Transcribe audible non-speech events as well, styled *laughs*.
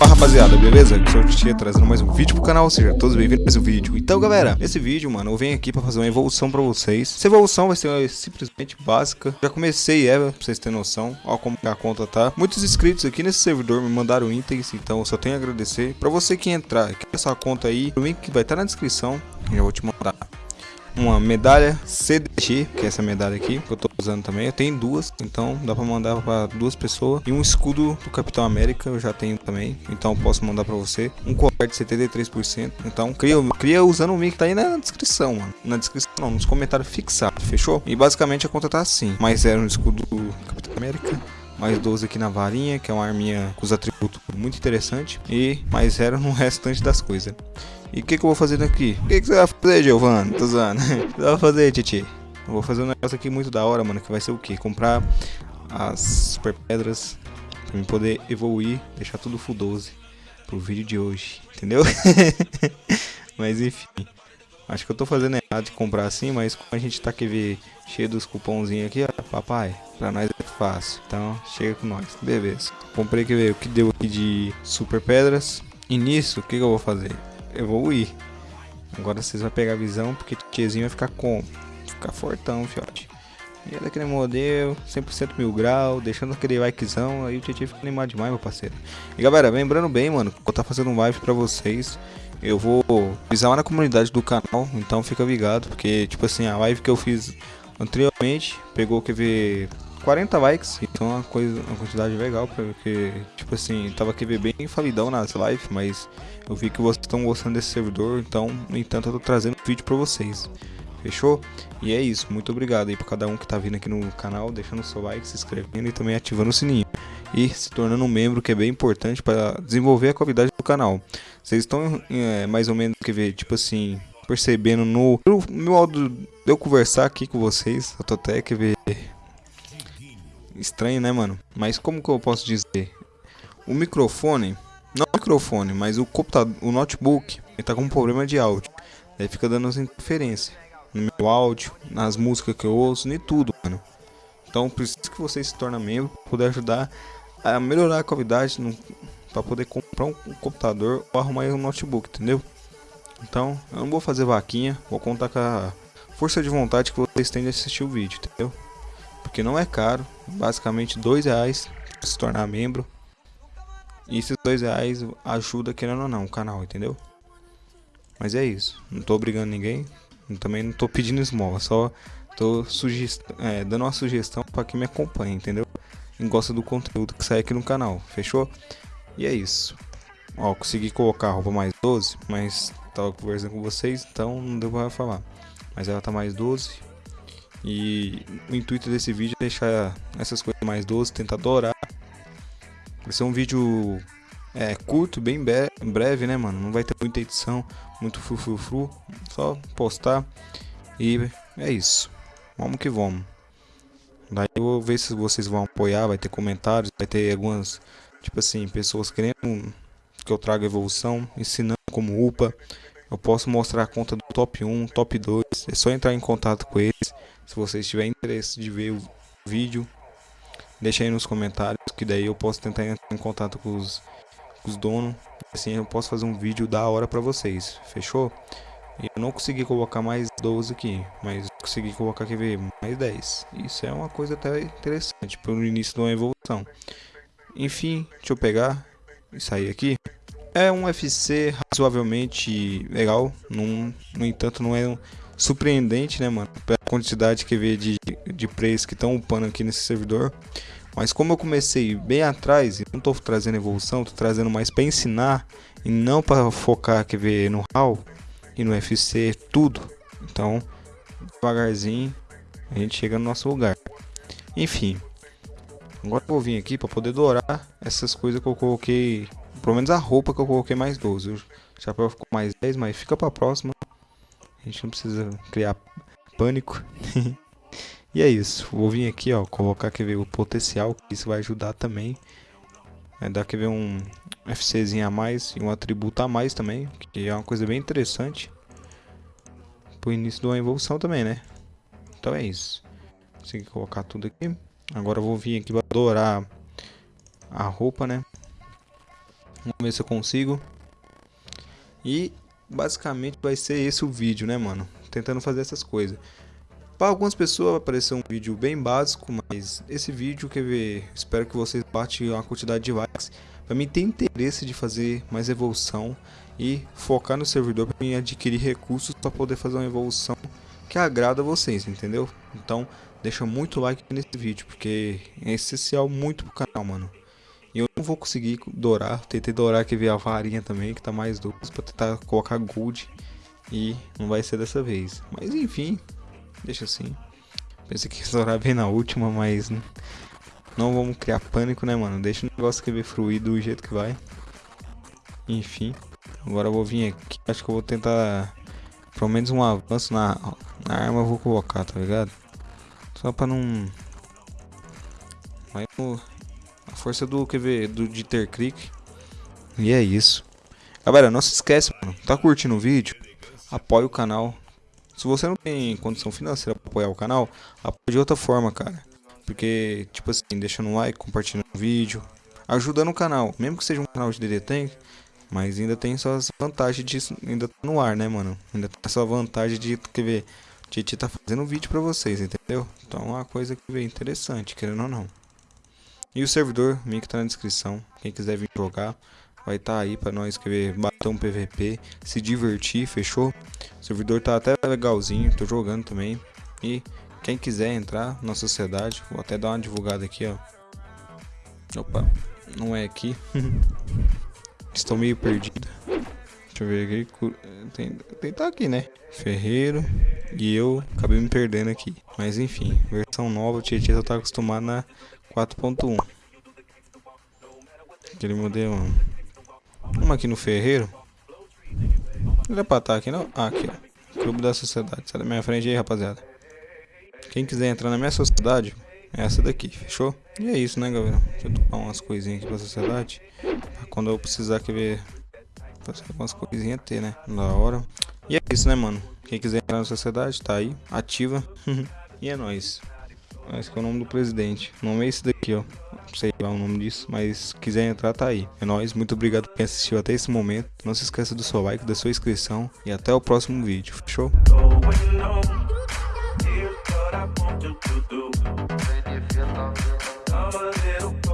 Fala rapaziada, beleza? Aqui sou o Tia trazendo mais um vídeo pro canal, seja todos bem-vindos a mais um vídeo. Então galera, nesse vídeo, mano, eu venho aqui pra fazer uma evolução pra vocês. Essa evolução vai ser simplesmente básica. Já comecei ela, pra vocês terem noção Ó como a conta tá. Muitos inscritos aqui nesse servidor me mandaram itens Então eu só tenho a agradecer. Pra você que entrar aqui nessa conta aí O link vai estar tá na descrição. Já vou te mandar uma medalha CDG, que é essa medalha aqui, que eu tô usando também. Eu tenho duas, então dá pra mandar pra duas pessoas. E um escudo do Capitão América, eu já tenho também, então posso mandar pra você. Um colar de 73%, então cria, cria usando o link que tá aí na descrição, mano. Na descrição não, nos comentários fixados, fechou? E basicamente a conta tá assim. Mais zero no escudo do Capitão América mais 12 aqui na varinha, que é uma arminha com os atributos muito interessante, e mais zero no *laughs* restante das coisas. E o que, que eu vou fazer daqui? O que, que você vai fazer, Giovanni? Tô zoando. *laughs* O que você vai fazer, Titi? Eu vou fazer um negócio aqui muito da hora, mano, que vai ser o quê? Comprar as super pedras pra mim poder evoluir, deixar tudo full 12 pro vídeo de hoje, entendeu? *laughs* mas enfim, acho que eu tô fazendo errado de comprar assim, mas como a gente tá aqui cheio dos cupomzinhos aqui, ó, papai, pra nós fácil, então chega com nós, beleza. Comprei que ver o que deu aqui de super pedras, e nisso, o que, que eu vou fazer? evoluir. Agora vocês vão pegar a visão, porque o tiozinho vai ficar com Ficar fortão, fiote. E é daquele modelo, 100% mil grau, deixando aquele likezão, aí o Tietchan fica animado demais, meu parceiro. E galera, lembrando bem, mano, vou estar tá fazendo um live pra vocês. Eu vou avisar lá na comunidade do canal, então fica ligado, porque, tipo assim, a live que eu fiz anteriormente, pegou, quer ver, 40 likes, então é uma coisa, uma quantidade legal, porque, tipo assim, tava aqui bem falidão nas lives, mas eu vi que vocês estão gostando desse servidor, então, no entanto, eu tô trazendo vídeo pra vocês. Fechou? E é isso, muito obrigado aí pra cada um que tá vindo aqui no canal, deixando o seu like, se inscrevendo e também ativando o sininho. E se tornando um membro, que é bem importante para desenvolver a qualidade do canal. Vocês estão é, mais ou menos, quer ver, tipo assim, percebendo no, meu áudio de eu conversar aqui com vocês, eu tô até, quer ver, estranho, né, mano? Mas como que eu posso dizer? O microfone, não o microfone, mas o computador, o notebook, ele tá com um problema de áudio. Aí fica dando as interferências no meu áudio, nas músicas que eu ouço, nem tudo, mano. Então preciso que você se torne membro para poder ajudar a melhorar a qualidade para poder comprar um, um computador ou arrumar um notebook, entendeu? Então, eu não vou fazer vaquinha, vou contar com a força de vontade que vocês têm de assistir o vídeo, entendeu? Porque não é caro, basicamente dois reais se tornar membro. E esses dois reais ajuda querendo ou não o canal, entendeu? Mas é isso, não tô obrigando ninguém, também não tô pedindo esmola, só tô é, dando uma sugestão para quem me acompanha, entendeu? E gosta do conteúdo que sai aqui no canal, fechou? E é isso. Ó, consegui colocar a roupa mais 12, mas tava conversando com vocês, então não deu pra falar. Mas ela tá mais 12, e o intuito desse vídeo é deixar essas coisas mais doces, tentar adorar. Vai ser um vídeo é, curto, bem breve, né, mano? Não vai ter muita edição, muito fru, Só postar. E é isso. Vamos que vamos. Daí eu vou ver se vocês vão apoiar, vai ter comentários, vai ter algumas, tipo assim, pessoas querendo que eu traga evolução, ensinando como upa. Eu posso mostrar a conta do top 1, top 2. É só entrar em contato com eles. Se vocês tiverem interesse de ver o vídeo, deixa aí nos comentários, que daí eu posso tentar entrar em contato com os, com os donos. Assim eu posso fazer um vídeo da hora pra vocês, fechou? Eu não consegui colocar mais 12 aqui, mas consegui colocar, quer ver, mais 10. Isso é uma coisa até interessante, pelo início de uma evolução. Enfim, deixa eu pegar e sair aqui. É um FC razoavelmente legal, num, no entanto não é um surpreendente, né, mano? Pela quantidade que vê de, de plays que estão upando aqui nesse servidor. Mas como eu comecei bem atrás não tô trazendo evolução, tô trazendo mais para ensinar e não para focar, quer ver, no HAL e no FC, tudo. Então, devagarzinho a gente chega no nosso lugar. Enfim, agora vou vir aqui para poder dourar essas coisas que eu coloquei, pelo menos a roupa que eu coloquei mais 12. O chapéu ficou mais 10, mas fica para próxima. A gente não precisa criar pânico. *laughs* e é isso. Vou vir aqui, ó, colocar quer ver o potencial, isso vai ajudar também. É dar quer ver um FCzinho a mais e um atributo a mais também, que é uma coisa bem interessante. Pro início de uma evolução também, né? Então é isso. Consegui colocar tudo aqui. Agora eu vou vir aqui para dourar a roupa, né? Vamos ver se eu consigo. E basicamente vai ser esse o vídeo, né, mano? Tentando fazer essas coisas. Para algumas pessoas vai aparecer um vídeo bem básico, mas esse vídeo, quer ver, espero que vocês batem uma quantidade de likes. Para mim ter interesse de fazer mais evolução e focar no servidor para mim adquirir recursos para poder fazer uma evolução que agrada vocês, entendeu? Então, deixa muito like nesse vídeo, porque é essencial muito pro canal, mano. E eu não vou conseguir dourar, tentei dourar que veio a varinha também, que tá mais doce, para tentar colocar gold. E não vai ser dessa vez. Mas enfim, Deixa assim. Pensei que ia estourar bem na última, mas não vamos criar pânico, né, mano? Deixa o negócio que fluir do jeito que vai. Enfim. Agora eu vou vir aqui. Acho que eu vou tentar. Pelo menos um avanço na, na arma eu vou colocar, tá ligado? Só pra não. Vai no. A força do QV do de ter clique. E é isso. Galera, não se esquece, mano. Tá curtindo o vídeo? Apoie o canal. Se você não tem condição financeira para apoiar o canal, apoie de outra forma, cara. Porque, tipo assim, deixando um like, compartilhando o vídeo, ajudando o canal. Mesmo que seja um canal de DD Tank, mas ainda tem suas vantagens de ainda tá no ar, né, mano? Ainda tem essa vantagem de quer ver, Titi tá fazendo vídeo para vocês, entendeu? Então é uma coisa que vem interessante, querendo ou não. E o servidor, link tá na descrição. Quem quiser vir jogar, vai estar tá aí para nós querer bater um PVP, se divertir, fechou? O servidor tá até legalzinho, tô jogando também. E quem quiser entrar na sociedade, vou até dar uma divulgada aqui, ó. Opa, não é aqui. *laughs* Estou meio perdido. Deixa eu ver aqui. Tem, tem tá aqui, né? Ferreiro. E eu acabei me perdendo aqui. Mas enfim, versão nova, o Tietchan já tá acostumado na 4.1. Aquele modelo. Vamos aqui no Ferreiro. Não era pra estar aqui não? Ah, aqui ó. Clube da Sociedade. Sai da minha frente aí, rapaziada. Quem quiser entrar na minha sociedade, é essa daqui, fechou? E é isso, né, galera? Deixa eu tomar umas coisinhas aqui pra sociedade. Pra quando eu precisar que ver. Fazer algumas coisinhas ter, né? Da hora. E é isso, né, mano? Quem quiser entrar na sociedade, tá aí, ativa. *laughs* e é nóis. Esse é o nome do presidente. O nome é esse daqui, ó sei lá o nome disso, mas se quiser entrar, tá aí. É nóis, muito obrigado por quem assistiu até esse momento. Não se esqueça do seu like, da sua inscrição e até o próximo vídeo. Fechou? Catch